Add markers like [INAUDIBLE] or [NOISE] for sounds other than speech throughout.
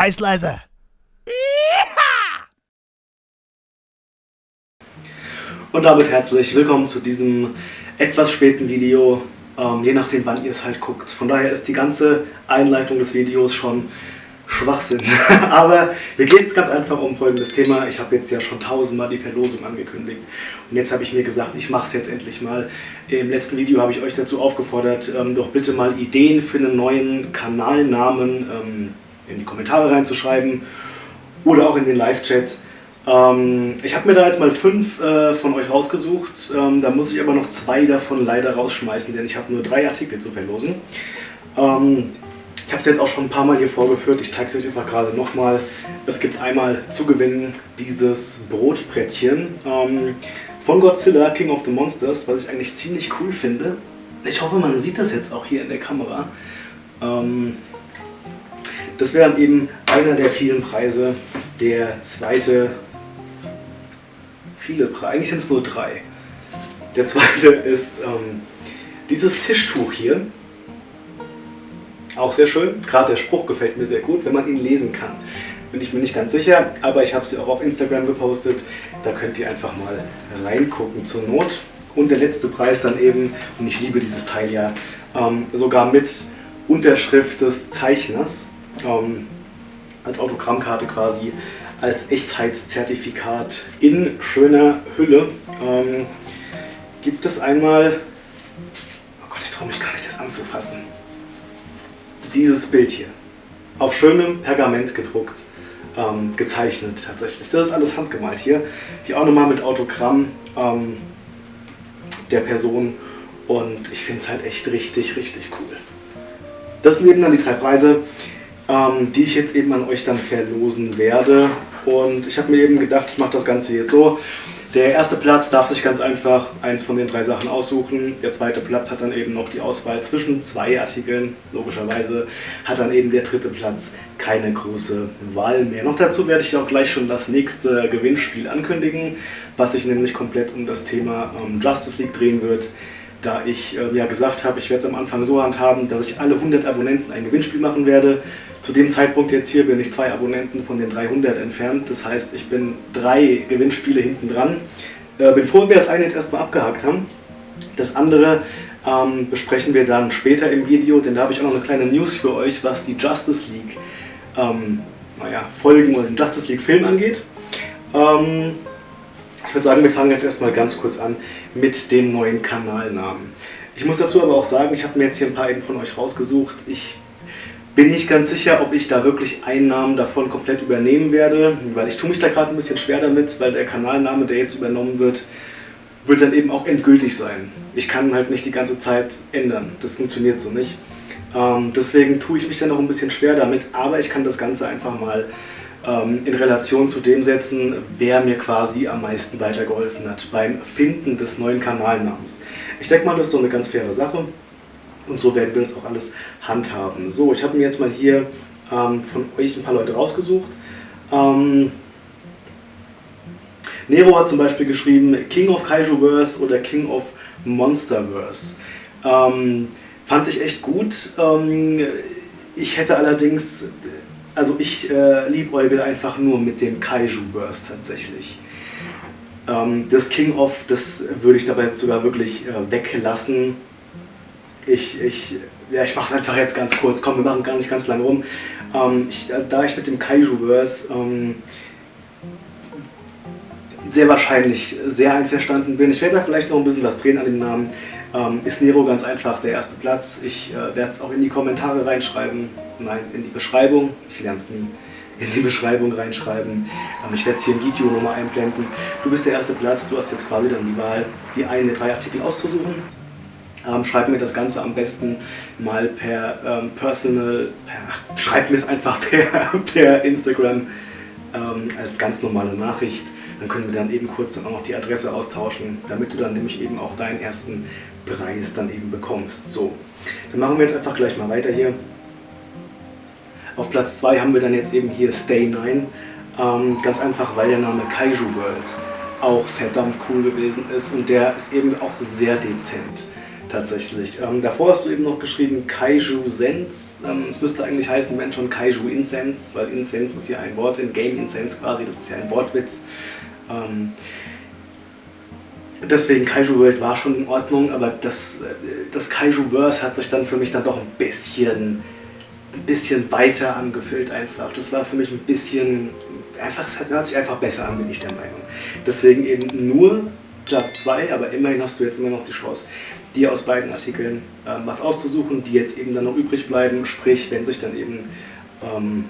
Scheiß leise. Und damit herzlich willkommen zu diesem etwas späten Video, ähm, je nachdem wann ihr es halt guckt. Von daher ist die ganze Einleitung des Videos schon Schwachsinn. [LAUGHS] Aber hier geht es ganz einfach um folgendes Thema. Ich habe jetzt ja schon tausendmal die Verlosung angekündigt. Und jetzt habe ich mir gesagt, ich mache es jetzt endlich mal. Im letzten Video habe ich euch dazu aufgefordert, ähm, doch bitte mal Ideen für einen neuen Kanalnamen ähm, in die Kommentare reinzuschreiben. Oder auch in den Live-Chat. Ähm, ich habe mir da jetzt mal fünf äh, von euch rausgesucht. Ähm, da muss ich aber noch zwei davon leider rausschmeißen, denn ich habe nur drei Artikel zu verlosen. Ähm, ich habe es jetzt auch schon ein paar Mal hier vorgeführt, ich zeige es euch einfach gerade nochmal. Es gibt einmal zu gewinnen dieses Brotbrettchen ähm, von Godzilla, King of the Monsters, was ich eigentlich ziemlich cool finde. Ich hoffe, man sieht das jetzt auch hier in der Kamera. Ähm, das wäre dann eben einer der vielen Preise. Der zweite, viele Preise, eigentlich sind es nur drei. Der zweite ist ähm, dieses Tischtuch hier. Auch sehr schön. Gerade der Spruch gefällt mir sehr gut, wenn man ihn lesen kann. Bin ich mir nicht ganz sicher, aber ich habe sie auch auf Instagram gepostet. Da könnt ihr einfach mal reingucken zur Not. Und der letzte Preis dann eben, und ich liebe dieses Teil ja, ähm, sogar mit Unterschrift des Zeichners. Ähm, als Autogrammkarte quasi, als Echtheitszertifikat in schöner Hülle. Ähm, gibt es einmal, oh Gott, ich traue mich gar nicht, das anzufassen dieses Bild hier. Auf schönem Pergament gedruckt, ähm, gezeichnet tatsächlich. Das ist alles handgemalt hier. Hier auch nochmal mit Autogramm ähm, der Person und ich finde es halt echt richtig, richtig cool. Das sind eben dann die drei Preise, ähm, die ich jetzt eben an euch dann verlosen werde. Und ich habe mir eben gedacht, ich mache das Ganze jetzt so. Der erste Platz darf sich ganz einfach eins von den drei Sachen aussuchen. Der zweite Platz hat dann eben noch die Auswahl zwischen zwei Artikeln. Logischerweise hat dann eben der dritte Platz keine große Wahl mehr. Noch dazu werde ich auch gleich schon das nächste Gewinnspiel ankündigen, was sich nämlich komplett um das Thema ähm, Justice League drehen wird. Da ich äh, ja gesagt habe, ich werde es am Anfang so handhaben, dass ich alle 100 Abonnenten ein Gewinnspiel machen werde. Zu dem Zeitpunkt jetzt hier bin ich zwei Abonnenten von den 300 entfernt. Das heißt, ich bin drei Gewinnspiele hinten dran. Äh, bin froh, wenn wir das eine jetzt erstmal abgehakt haben. Das andere ähm, besprechen wir dann später im Video, denn da habe ich auch noch eine kleine News für euch, was die Justice League ähm, naja, Folgen oder den Justice League Film angeht. Ähm, ich würde sagen, wir fangen jetzt erstmal ganz kurz an mit dem neuen Kanalnamen. Ich muss dazu aber auch sagen, ich habe mir jetzt hier ein paar von euch rausgesucht. Ich bin nicht ganz sicher, ob ich da wirklich Einnahmen davon komplett übernehmen werde, weil ich tue mich da gerade ein bisschen schwer damit, weil der Kanalname, der jetzt übernommen wird, wird dann eben auch endgültig sein. Ich kann halt nicht die ganze Zeit ändern, das funktioniert so nicht. Ähm, deswegen tue ich mich da noch ein bisschen schwer damit, aber ich kann das Ganze einfach mal in Relation zu dem setzen, wer mir quasi am meisten weitergeholfen hat beim Finden des neuen Kanalnamens. Ich denke mal, das ist doch eine ganz faire Sache. Und so werden wir das auch alles handhaben. So, ich habe mir jetzt mal hier ähm, von euch ein paar Leute rausgesucht. Ähm, Nero hat zum Beispiel geschrieben King of Kaijuverse oder King of Monsterverse. Ähm, fand ich echt gut. Ähm, ich hätte allerdings, also ich äh, liebäugel einfach nur mit dem Kaijuverse tatsächlich. Ähm, das King of, das würde ich dabei sogar wirklich äh, weglassen ich, ich, ja, ich mache es einfach jetzt ganz kurz. Komm, wir machen gar nicht ganz lange rum. Ähm, ich, da ich mit dem Kaiju-Verse ähm, sehr wahrscheinlich sehr einverstanden bin, ich werde da vielleicht noch ein bisschen was drehen an dem Namen, ähm, ist Nero ganz einfach der erste Platz. Ich äh, werde es auch in die Kommentare reinschreiben, nein, in die Beschreibung, ich lerne es nie, in die Beschreibung reinschreiben. Ähm, ich werde es hier im Video nochmal einblenden. Du bist der erste Platz, du hast jetzt quasi dann die Wahl, die einen der drei Artikel auszusuchen. Ähm, schreib mir das Ganze am besten mal per ähm, Personal, per, schreib mir es einfach [LAUGHS] per, per Instagram ähm, als ganz normale Nachricht. Dann können wir dann eben kurz dann auch noch die Adresse austauschen, damit du dann nämlich eben auch deinen ersten Preis dann eben bekommst. So, dann machen wir jetzt einfach gleich mal weiter hier. Auf Platz 2 haben wir dann jetzt eben hier Stay 9. Ähm, ganz einfach, weil der Name Kaiju World auch verdammt cool gewesen ist und der ist eben auch sehr dezent. tatsächlich. Ähm, davor hast du eben noch geschrieben Kaiju Sense. Ähm, es müsste eigentlich heißen, wenn schon Kaiju Incense, weil Incense ist ja ein Wort in Game Incense quasi, das ist ja ein Wortwitz. Ähm, deswegen Kaiju World war schon in Ordnung, aber das, äh, das Kaiju-Verse hat sich dann für mich dann doch ein bisschen, ein bisschen weiter angefühlt einfach. Das war für mich ein bisschen, einfach, es hört sich einfach besser an, bin ich der Meinung. Deswegen eben nur Platz 2, aber immerhin hast du jetzt immer noch die Chance, dir aus beiden Artikeln ähm, was auszusuchen, die jetzt eben dann noch übrig bleiben. Sprich, wenn sich dann eben ähm,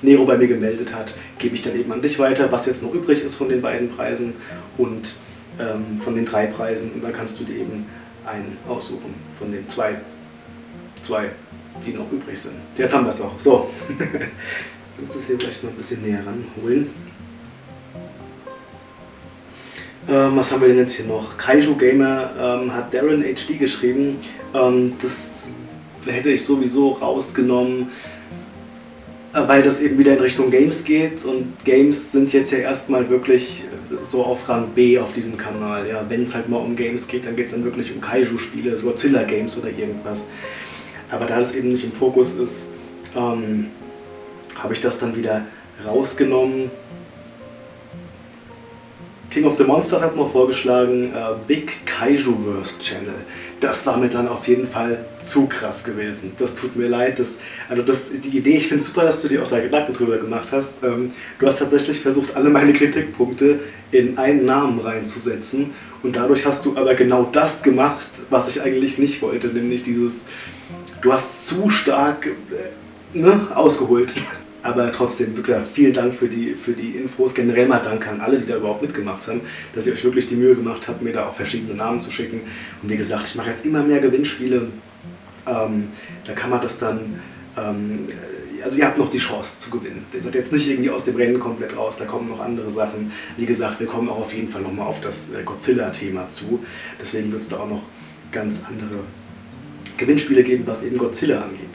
Nero bei mir gemeldet hat, gebe ich dann eben an dich weiter, was jetzt noch übrig ist von den beiden Preisen und ähm, von den drei Preisen. Und dann kannst du dir eben einen aussuchen von den zwei, zwei, die noch übrig sind. Jetzt haben wir es doch. So, ich muss das hier vielleicht mal ein bisschen näher ranholen. Ähm, was haben wir denn jetzt hier noch? Kaiju Gamer ähm, hat Darren HD geschrieben. Ähm, das hätte ich sowieso rausgenommen, äh, weil das eben wieder in Richtung Games geht. Und Games sind jetzt ja erstmal wirklich äh, so auf Rang B auf diesem Kanal. Ja, Wenn es halt mal um Games geht, dann geht es dann wirklich um Kaiju-Spiele, Godzilla-Games oder irgendwas. Aber da das eben nicht im Fokus ist, ähm, habe ich das dann wieder rausgenommen King of the Monsters hat noch vorgeschlagen, äh, Big Kaijuverse Channel. Das war mir dann auf jeden Fall zu krass gewesen. Das tut mir leid. Das, also das, die Idee, ich finde super, dass du dir auch da Gedanken drüber gemacht hast. Ähm, du hast tatsächlich versucht, alle meine Kritikpunkte in einen Namen reinzusetzen. Und dadurch hast du aber genau das gemacht, was ich eigentlich nicht wollte. Nämlich dieses, du hast zu stark äh, ne, ausgeholt. Aber trotzdem, wirklich vielen Dank für die, für die Infos. Generell mal Danke an alle, die da überhaupt mitgemacht haben, dass ihr euch wirklich die Mühe gemacht habt, mir da auch verschiedene Namen zu schicken. Und wie gesagt, ich mache jetzt immer mehr Gewinnspiele. Ähm, da kann man das dann, ähm, also ihr habt noch die Chance zu gewinnen. Ihr seid jetzt nicht irgendwie aus dem Rennen komplett raus, da kommen noch andere Sachen. Wie gesagt, wir kommen auch auf jeden Fall nochmal auf das äh, Godzilla-Thema zu. Deswegen wird es da auch noch ganz andere Gewinnspiele geben, was eben Godzilla angeht.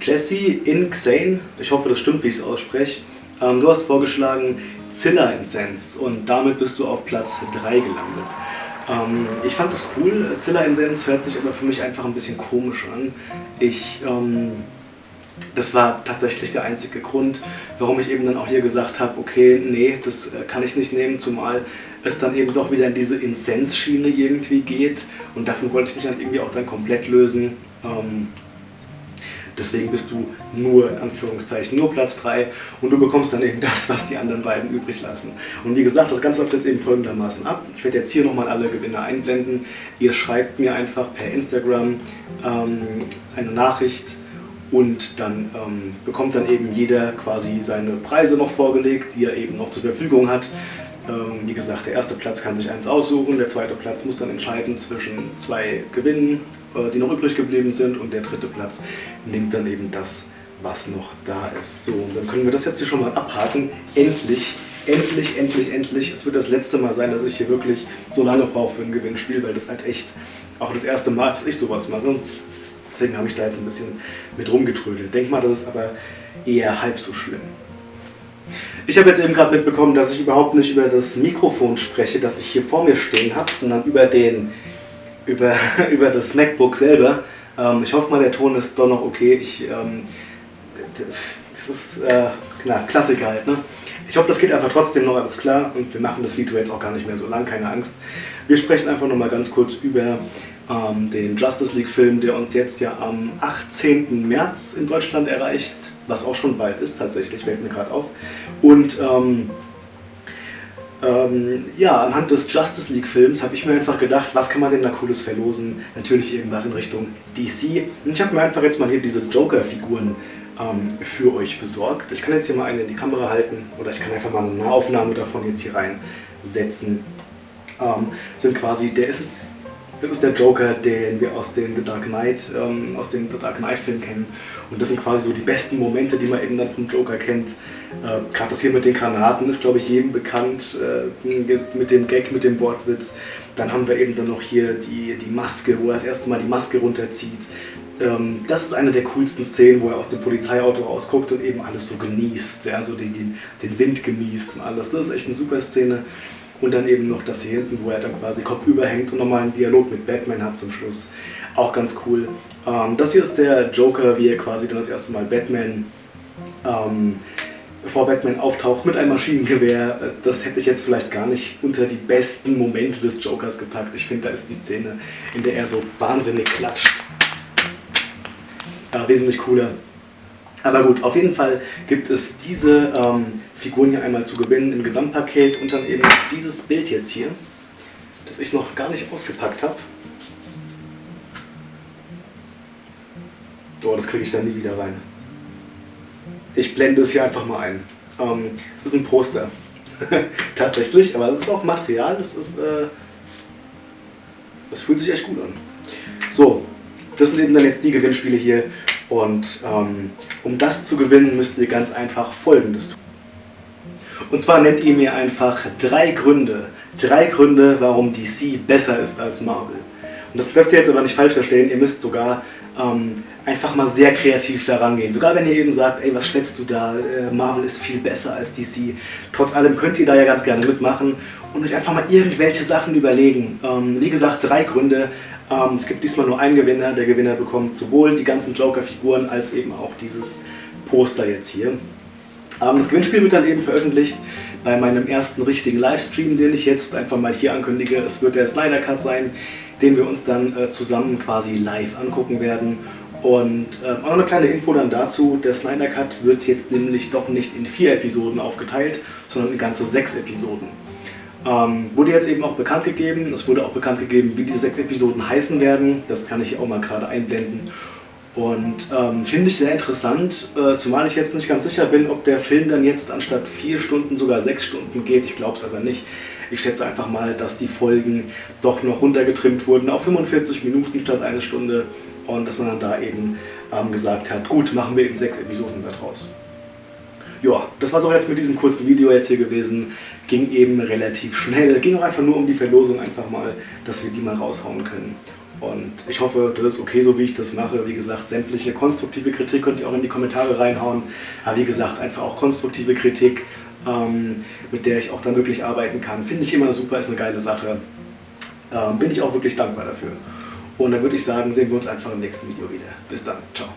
Jesse Inxane, ich hoffe das stimmt, wie ich es ausspreche, ähm, du hast vorgeschlagen Zilla Incense und damit bist du auf Platz 3 gelandet. Ähm, ich fand das cool, Zilla Incense hört sich aber für mich einfach ein bisschen komisch an. Ich, ähm, das war tatsächlich der einzige Grund, warum ich eben dann auch hier gesagt habe, okay, nee, das äh, kann ich nicht nehmen, zumal es dann eben doch wieder in diese Incense-Schiene irgendwie geht und davon wollte ich mich dann irgendwie auch dann komplett lösen. Ähm, Deswegen bist du nur, in Anführungszeichen, nur Platz 3 und du bekommst dann eben [LAUGHS] das, was die anderen beiden übrig lassen. Und wie gesagt, das Ganze läuft jetzt eben folgendermaßen ab. Ich werde jetzt hier nochmal alle Gewinner einblenden. Ihr schreibt mir einfach per Instagram ähm, eine Nachricht und dann ähm, bekommt dann eben jeder quasi seine Preise noch vorgelegt, die er eben noch zur Verfügung hat. Ähm, wie gesagt, der erste Platz kann sich eins aussuchen, der zweite Platz muss dann entscheiden zwischen zwei Gewinnen äh, die noch übrig geblieben sind und der dritte Platz nimmt dann eben das, was noch da ist. So, und dann können wir das jetzt hier schon mal abhaken. Endlich, endlich, endlich, endlich. Es wird das letzte Mal sein, dass ich hier wirklich so lange brauche für ein Gewinnspiel, weil das halt echt auch das erste Mal dass ich sowas mache. Deswegen habe ich da jetzt ein bisschen mit rumgetrödelt. Denk mal, das ist aber eher halb so schlimm. Ich habe jetzt eben gerade mitbekommen, dass ich überhaupt nicht über das Mikrofon spreche, das ich hier vor mir stehen habe, sondern über den über, [LAUGHS] über das MacBook selber. Ähm, ich hoffe mal, der Ton ist doch noch okay. Ich, ähm, das ist äh, na, Klassiker halt. Ne? Ich hoffe, das geht einfach trotzdem noch alles klar und wir machen das Video jetzt auch gar nicht mehr so lang, keine Angst. Wir sprechen einfach noch mal ganz kurz über ähm, den Justice League Film, der uns jetzt ja am 18. März in Deutschland erreicht, was auch schon bald ist tatsächlich, fällt mir gerade auf. Und ähm, ähm, ja, anhand des Justice League Films habe ich mir einfach gedacht, was kann man denn da cooles verlosen? Natürlich irgendwas in Richtung DC. Und ich habe mir einfach jetzt mal hier diese Joker-Figuren ähm, für euch besorgt. Ich kann jetzt hier mal eine in die Kamera halten oder ich kann einfach mal eine Nahaufnahme davon jetzt hier reinsetzen. Ähm, sind quasi, der ist es das ist der Joker, den wir aus den The Dark Knight, ähm, aus dem The Dark Knight Film kennen. Und das sind quasi so die besten Momente, die man eben dann vom Joker kennt. Äh, Gerade das hier mit den Granaten ist, glaube ich, jedem bekannt, äh, mit dem Gag, mit dem Wortwitz. Dann haben wir eben dann noch hier die, die Maske, wo er das erste Mal die Maske runterzieht. Ähm, das ist eine der coolsten Szenen, wo er aus dem Polizeiauto rausguckt und eben alles so genießt, ja, so den, den, den Wind genießt und alles. Das ist echt eine super Szene. Und dann eben noch das hier hinten, wo er dann quasi kopfüber hängt und nochmal einen Dialog mit Batman hat zum Schluss. Auch ganz cool. Ähm, das hier ist der Joker, wie er quasi dann das erste Mal Batman, ähm, bevor Batman auftaucht, mit einem Maschinengewehr. Das hätte ich jetzt vielleicht gar nicht unter die besten Momente des Jokers gepackt. Ich finde, da ist die Szene, in der er so wahnsinnig klatscht. Äh, wesentlich cooler. Aber gut, auf jeden Fall gibt es diese ähm, Figuren hier einmal zu gewinnen im Gesamtpaket und dann eben dieses Bild jetzt hier, das ich noch gar nicht ausgepackt habe. Oh, das kriege ich dann nie wieder rein. Ich blende es hier einfach mal ein. Ähm, es ist ein Poster. [LAUGHS] Tatsächlich, aber es ist auch Material, das ist, äh, das fühlt sich echt gut an. So, das sind eben dann jetzt die Gewinnspiele hier und ähm, um das zu gewinnen, müsst ihr ganz einfach Folgendes tun. Und zwar nennt ihr mir einfach drei Gründe, drei Gründe, warum DC besser ist als Marvel. Und das dürft ihr jetzt aber nicht falsch verstehen, ihr müsst sogar ähm, einfach mal sehr kreativ daran gehen. Sogar wenn ihr eben sagt, ey, was schwätzt du da, äh, Marvel ist viel besser als DC. Trotz allem könnt ihr da ja ganz gerne mitmachen und euch einfach mal irgendwelche Sachen überlegen. Ähm, wie gesagt, drei Gründe, ähm, es gibt diesmal nur einen Gewinner. Der Gewinner bekommt sowohl die ganzen Joker-Figuren als eben auch dieses Poster jetzt hier. Ähm, das Gewinnspiel wird dann eben veröffentlicht bei meinem ersten richtigen Livestream, den ich jetzt einfach mal hier ankündige. Es wird der Snyder Cut sein, den wir uns dann äh, zusammen quasi live angucken werden. Und äh, auch noch eine kleine Info dann dazu, der Snyder Cut wird jetzt nämlich doch nicht in vier Episoden aufgeteilt, sondern in ganze sechs Episoden. Ähm, wurde jetzt eben auch bekannt gegeben, es wurde auch bekannt gegeben, wie diese sechs Episoden heißen werden. Das kann ich auch mal gerade einblenden. Und ähm, finde ich sehr interessant, äh, zumal ich jetzt nicht ganz sicher bin, ob der Film dann jetzt anstatt vier Stunden sogar sechs Stunden geht. Ich glaube es aber nicht. Ich schätze einfach mal, dass die Folgen doch noch runtergetrimmt wurden auf 45 Minuten statt eine Stunde und dass man dann da eben ähm, gesagt hat, gut, machen wir eben sechs Episoden daraus ja, das war es auch jetzt mit diesem kurzen Video jetzt hier gewesen. Ging eben relativ schnell. Ging auch einfach nur um die Verlosung einfach mal, dass wir die mal raushauen können. Und ich hoffe, das ist okay, so wie ich das mache. Wie gesagt, sämtliche konstruktive Kritik könnt ihr auch in die Kommentare reinhauen. Aber wie gesagt, einfach auch konstruktive Kritik, ähm, mit der ich auch dann wirklich arbeiten kann. Finde ich immer super, ist eine geile Sache. Ähm, bin ich auch wirklich dankbar dafür. Und dann würde ich sagen, sehen wir uns einfach im nächsten Video wieder. Bis dann. Ciao.